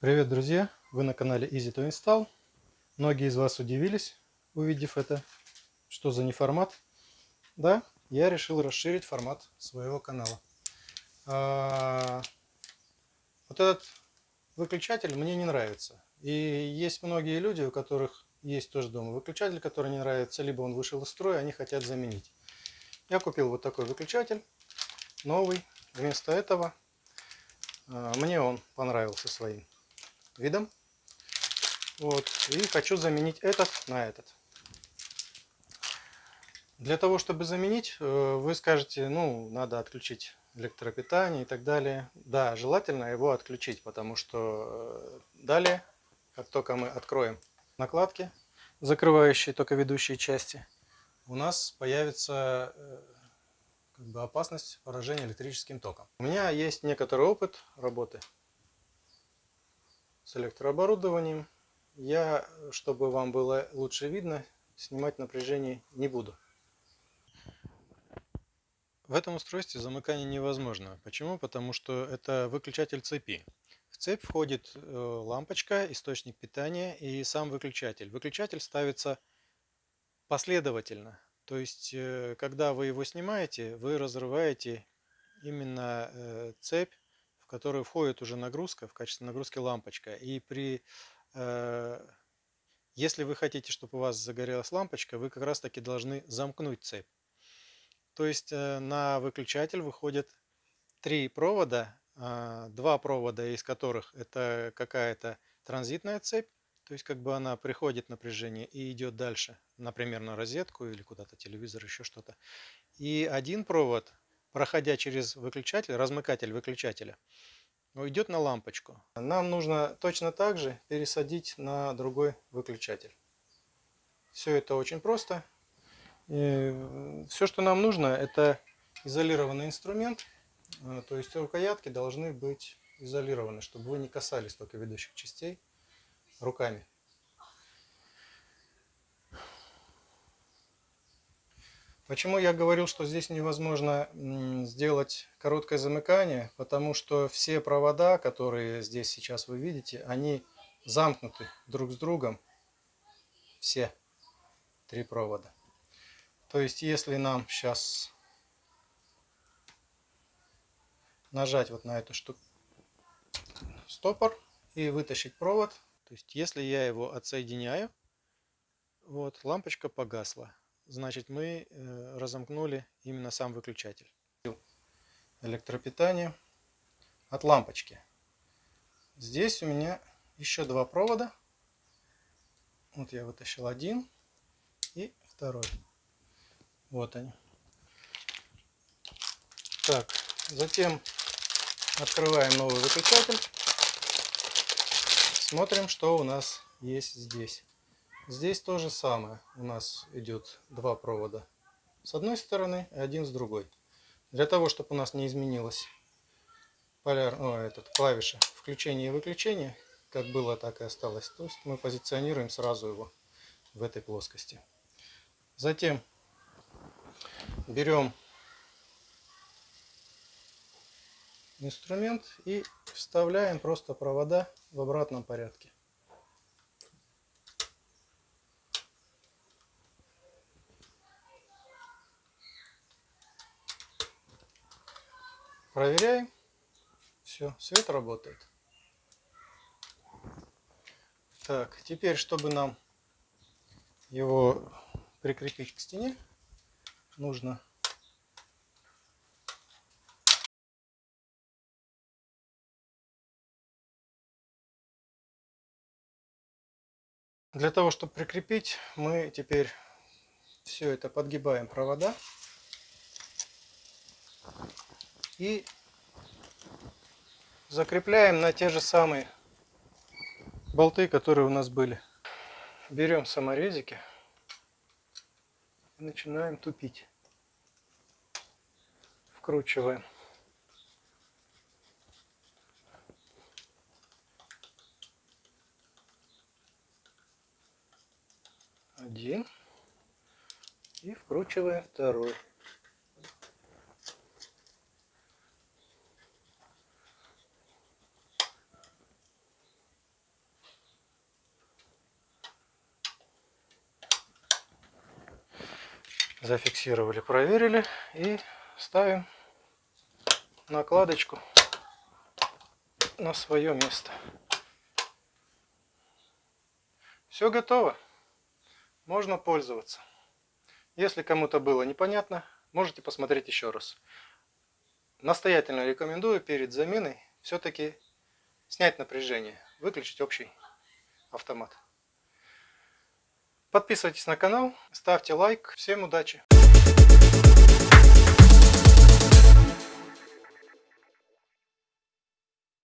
Привет, друзья! Вы на канале Easy to Install. Многие из вас удивились, увидев это. Что за неформат? Да, я решил расширить формат своего канала. А, вот этот выключатель мне не нравится. И есть многие люди, у которых есть тоже дома выключатель, который не нравится, либо он вышел из строя, они хотят заменить. Я купил вот такой выключатель, новый. Вместо этого а, мне он понравился своим видом. Вот. И хочу заменить этот на этот. Для того, чтобы заменить, э, вы скажете, ну, надо отключить электропитание и так далее. Да, желательно его отключить, потому что э, далее, как только мы откроем накладки, закрывающие только ведущие части, у нас появится э, как бы опасность поражения электрическим током. У меня есть некоторый опыт работы с электрооборудованием. Я, чтобы вам было лучше видно, снимать напряжение не буду. В этом устройстве замыкание невозможно. Почему? Потому что это выключатель цепи. В цепь входит э, лампочка, источник питания и сам выключатель. Выключатель ставится последовательно. То есть, э, когда вы его снимаете, вы разрываете именно э, цепь которую входит уже нагрузка, в качестве нагрузки лампочка. И при, э, если вы хотите, чтобы у вас загорелась лампочка, вы как раз таки должны замкнуть цепь. То есть э, на выключатель выходят три провода, э, два провода из которых это какая-то транзитная цепь, то есть как бы она приходит напряжение и идет дальше, например, на розетку или куда-то телевизор, еще что-то. И один провод проходя через выключатель, размыкатель выключателя, уйдет на лампочку. Нам нужно точно так же пересадить на другой выключатель. Все это очень просто. И все, что нам нужно, это изолированный инструмент. Э, то есть рукоятки должны быть изолированы, чтобы вы не касались только ведущих частей руками. Почему я говорил, что здесь невозможно сделать короткое замыкание? Потому что все провода, которые здесь сейчас вы видите, они замкнуты друг с другом. Все три провода. То есть, если нам сейчас нажать вот на эту штуку, стопор и вытащить провод, то есть, если я его отсоединяю, вот, лампочка погасла значит мы э, разомкнули именно сам выключатель. Электропитание от лампочки. Здесь у меня еще два провода. Вот я вытащил один и второй. Вот они. Так, затем открываем новый выключатель. Смотрим, что у нас есть здесь. Здесь то же самое. У нас идет два провода с одной стороны и один с другой. Для того, чтобы у нас не изменилась поляр, о, этот, клавиша включения и выключения, как было, так и осталось. То есть мы позиционируем сразу его в этой плоскости. Затем берем инструмент и вставляем просто провода в обратном порядке. Проверяем. Все, свет работает. Так, теперь, чтобы нам его прикрепить к стене, нужно Для того, чтобы прикрепить, мы теперь все это подгибаем провода и закрепляем на те же самые болты, которые у нас были. Берем саморезики и начинаем тупить. Вкручиваем. Один. И вкручиваем второй. Зафиксировали, проверили и ставим накладочку на свое место. Все готово. Можно пользоваться. Если кому-то было непонятно, можете посмотреть еще раз. Настоятельно рекомендую перед заменой все-таки снять напряжение, выключить общий автомат. Подписывайтесь на канал, ставьте лайк. Всем удачи!